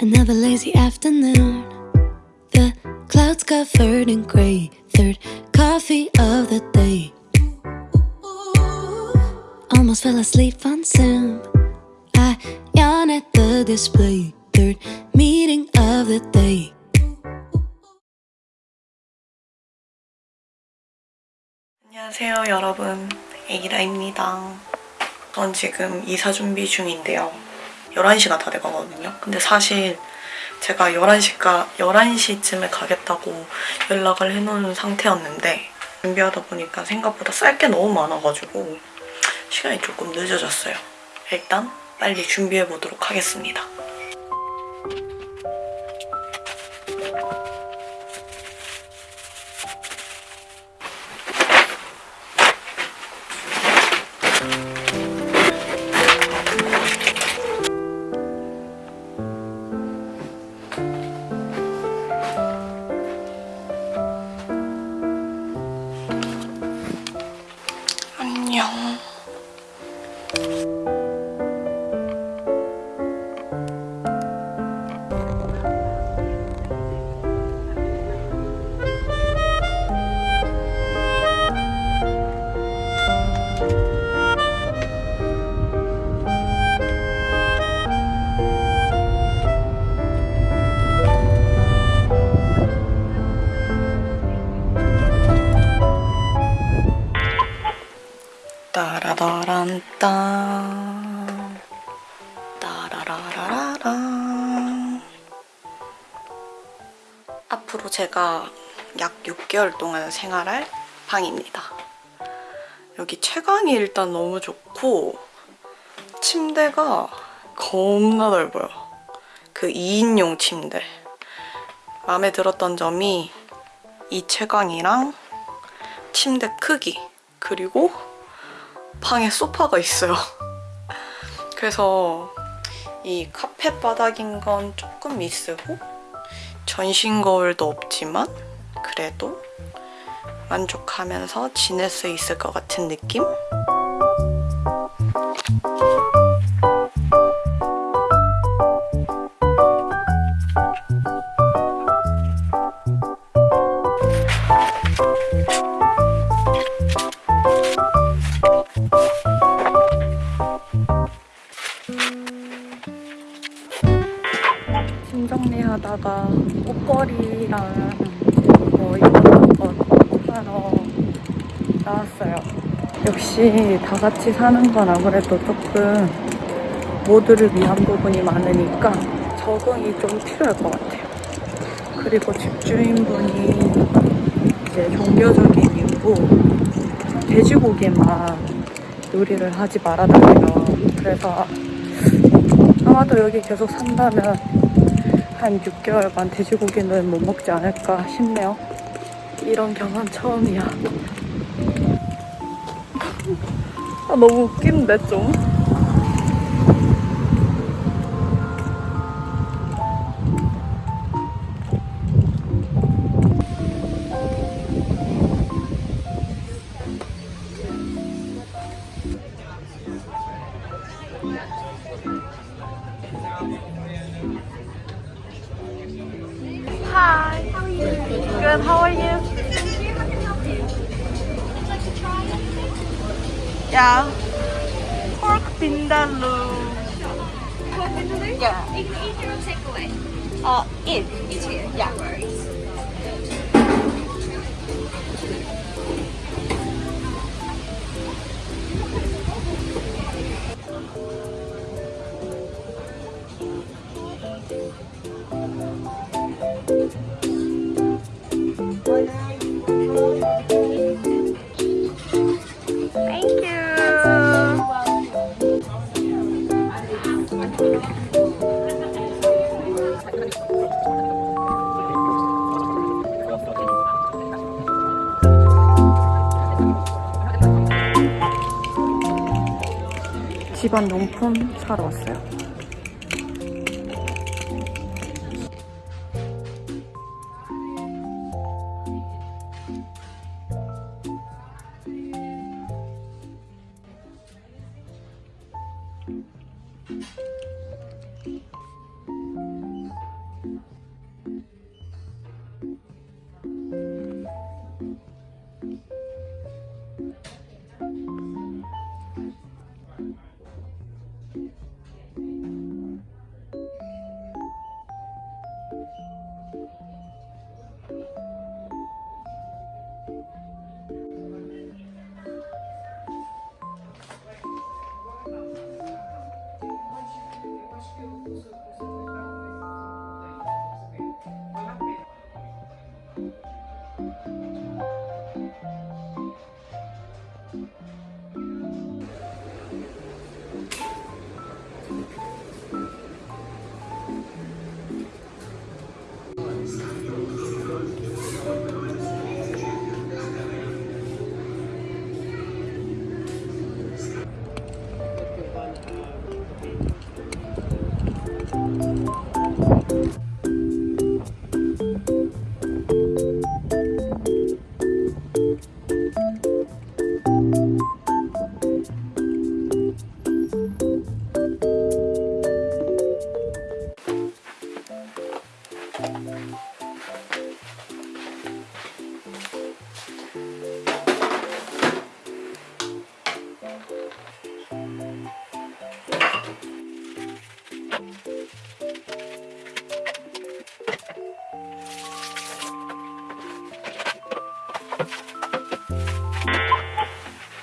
Another lazy afternoon. The clouds covered in gray. Third coffee of the day. Almost fell asleep on Zoom. I yawn at the display. Third meeting of the day. 안녕하세요 여러분 에이라입니다 전 지금 이사 준비 중인데요 11시가 다 돼가거든요. 근데 사실 제가 11시가 11시쯤에 가겠다고 연락을 해놓은 상태였는데 준비하다 보니까 생각보다 쌀 게 너무 많아가지고 시간이 조금 늦어졌어요. 일단 빨리 준비해 보도록 하겠습니다 제가 약 6개월 동안 생활할 방입니다. 여기 채광이 일단 너무 좋고 침대가 겁나 넓어요. 그 2인용 침대. 마음에 들었던 점이 이 채광이랑 침대 크기 그리고 방에 소파가 있어요. 그래서 이 카페 바닥인 건 조금 미스고 전신 거울도 없지만 그래도 만족하면서 지낼 수 있을 것 같은 느낌? 짐 정리하다가 옷걸이랑 뭐 이것저것 사러 나왔어요. 역시 다 같이 사는 건 아무래도 조금 모두를 위한 부분이 많으니까 적응이 좀 필요할 것 같아요. 그리고 집주인분이 이제 종교적인 이유로 돼지고기만 요리를 하지 말아달래요. 그래서 아마도 여기 계속 산다면 한 6개월간 돼지고기는 못 먹지 않을까 싶네요. 이런 경험 처음이야. 아, 너무 웃긴데 좀. How are you? Yeah. Pork vindaloo. Yeah. You can eat your own takeaway. Uh, in. It's here. Yeah. 집안 용품 사러 왔어요.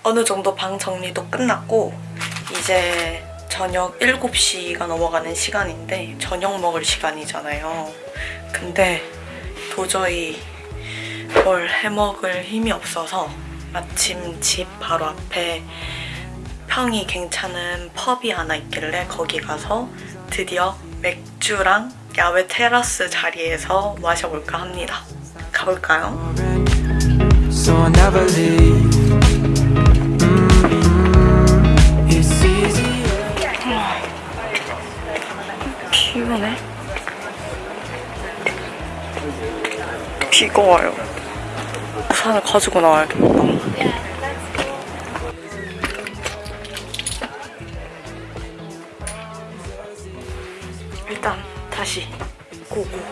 어느 정도 방 정리도 끝났고 이제 저녁 7시가 넘어가는 시간인데 저녁 먹을 시간이잖아요. 근데 도저히 뭘 해먹을 힘이 없어서 마침 집 바로 앞에 평이 괜찮은 펍이 하나 있길래 거기 가서 드디어 맥주랑 야외 테라스 자리에서 마셔볼까 합니다. 가볼까요? Mm-hmm. 피곤해. 비가 와요. 우산을 가지고 나와야겠다. 일단 다시 고고.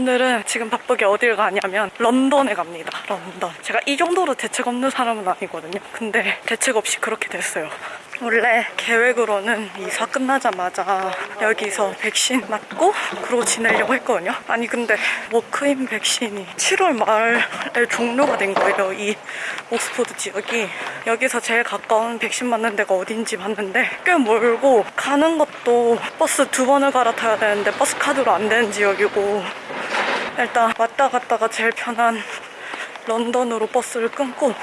오늘은 지금 바쁘게 어딜 가냐면 런던에 갑니다. 런던. 제가 이 정도로 대책 없는 사람은 아니거든요. 근데 대책 없이 그렇게 됐어요. 원래 계획으로는 이사 끝나자마자 여기서 백신 맞고 그러고 지내려고 했거든요. 아니 근데 walk-in 백신이 7월 말에 종료가 된 거예요. 이 옥스포드 지역이. 여기서 제일 가까운 백신 맞는 데가 어딘지 봤는데 꽤 멀고 가는 것도 버스 두 번을 갈아타야 되는데 버스 카드로 안 되는 지역이고 일단 왔다 갔다가 제일 편한 런던으로 버스를 끊고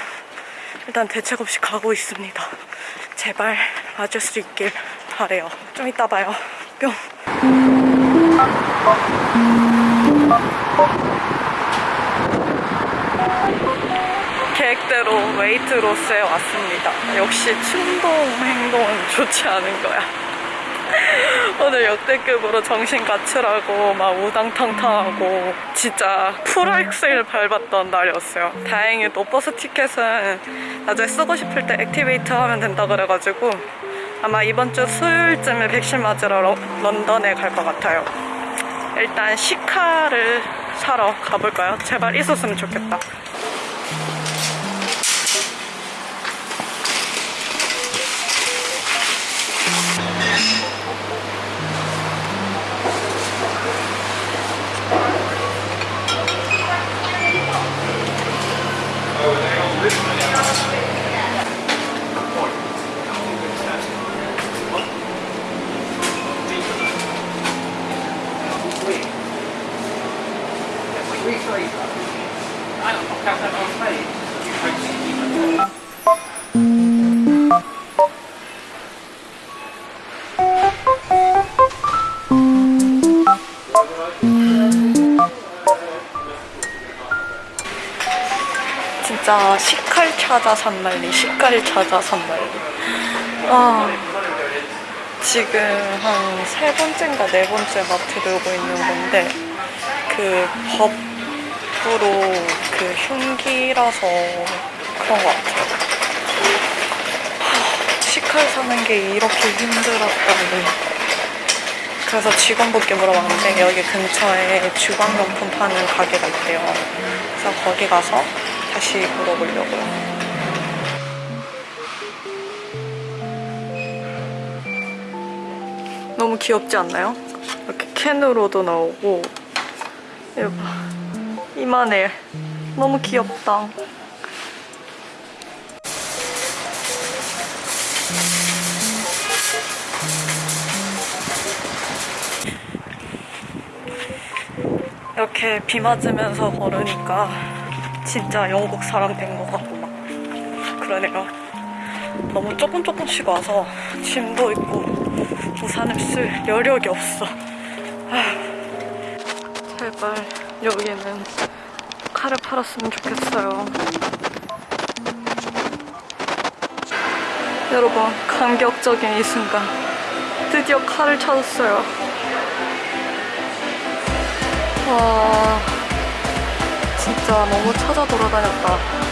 일단 대책 없이 가고 있습니다. 제발 맞을 수 있길 바래요. 좀 이따 봐요. 뿅. 계획대로 웨이트로스에 왔습니다. 역시 충동 행동은 좋지 않은 거야. 오늘 역대급으로 정신 갖추라고 막 우당탕탕하고 진짜 full악셀 밟았던 날이었어요. 다행히도 버스 티켓은 나중에 쓰고 싶을 때 activate 하면 된다 그래가지고 아마 이번 주 수요일쯤에 백신 맞으러 러- 런던에 갈 것 같아요. 일단 시카를 사러 가볼까요? 제발 있었으면 좋겠다. Good. 진짜 식칼 찾아 산말리, 식칼 찾아 산말리. 아, 지금 한 세 번째인가 네 번째 마트 들고 있는 건데, 그 법으로 그 흉기라서 그런 것 같아요. 하, 식칼 사는 게 이렇게 힘들었다니. 그래서 직원분께 물어봤는데 여기 근처에 주방용품 파는 가게가 있대요. 그래서 거기 가서 다시 물어보려고요. 너무 귀엽지 않나요? 이렇게 캔으로도 나오고 이거 봐. 이만해. 너무 귀엽다. 이렇게 비 맞으면서 걸으니까 진짜 영국 사람 된 것 같고 막 그러네요. 너무 조금 조금씩 와서 짐도 있고 우산을 쓸 여력이 없어. 아휴, 제발 여기는 칼을 팔았으면 좋겠어요. 여러분 감격적인 이 순간 드디어 칼을 찾았어요. 와 진짜 너무 찾아 돌아다녔다.